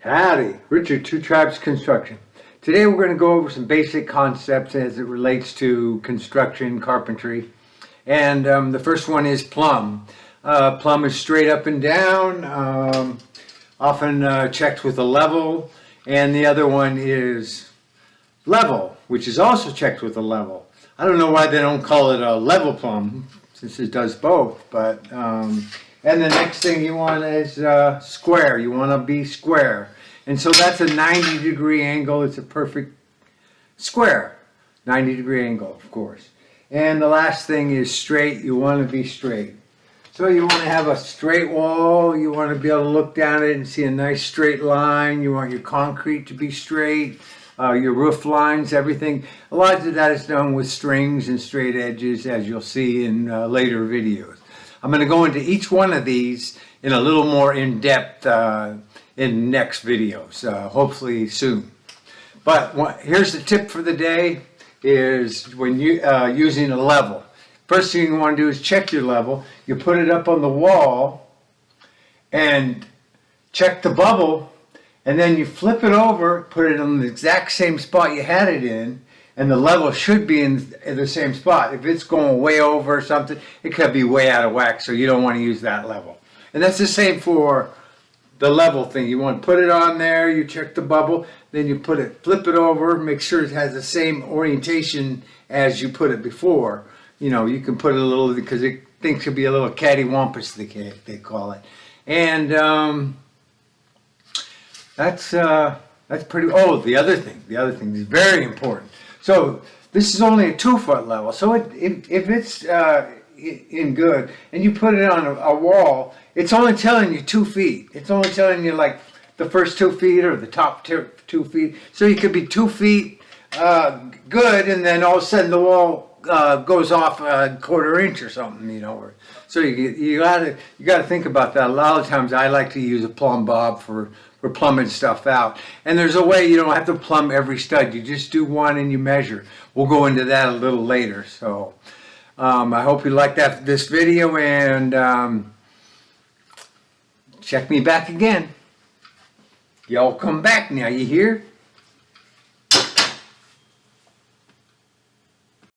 Howdy, Richard, Two Tribes Construction. Today we're going to go over some basic concepts as it relates to construction, carpentry. And um, the first one is plumb. Uh, plumb is straight up and down, um, often uh, checked with a level. And the other one is level, which is also checked with a level. I don't know why they don't call it a level plumb, since it does both, but um, and the next thing you want is uh, square. You want to be square. And so that's a 90 degree angle. It's a perfect square. 90 degree angle, of course. And the last thing is straight. You want to be straight. So you want to have a straight wall. You want to be able to look down it and see a nice straight line. You want your concrete to be straight. Uh, your roof lines, everything. A lot of that is done with strings and straight edges, as you'll see in uh, later videos. I'm going to go into each one of these in a little more in-depth uh, in next videos, uh, hopefully soon. But what, here's the tip for the day is when you uh, using a level. First thing you want to do is check your level. You put it up on the wall and check the bubble and then you flip it over, put it on the exact same spot you had it in and the level should be in, in the same spot. If it's going way over or something, it could be way out of whack, so you don't want to use that level. And that's the same for the level thing. You want to put it on there, you check the bubble, then you put it, flip it over, make sure it has the same orientation as you put it before. You know, you can put it a little, because it thinks could be a little cattywampus, they, they call it. And um, that's, uh, that's pretty, oh, the other thing, the other thing is very important. So this is only a two foot level. So it, if, if it's uh, in good and you put it on a, a, wall, it's only telling you two feet. It's only telling you like the first two feet or the top two, two feet. So you could be two feet uh, good and then all of a sudden the wall uh, goes off a quarter inch or something, you know. Or, so you you gotta you gotta think about that. A lot of times I like to use a plumb bob for plumbing stuff out. And there's a way you don't have to plumb every stud. You just do one and you measure. We'll go into that a little later. So um, I hope you liked that this video and um, check me back again. Y'all come back now, you hear?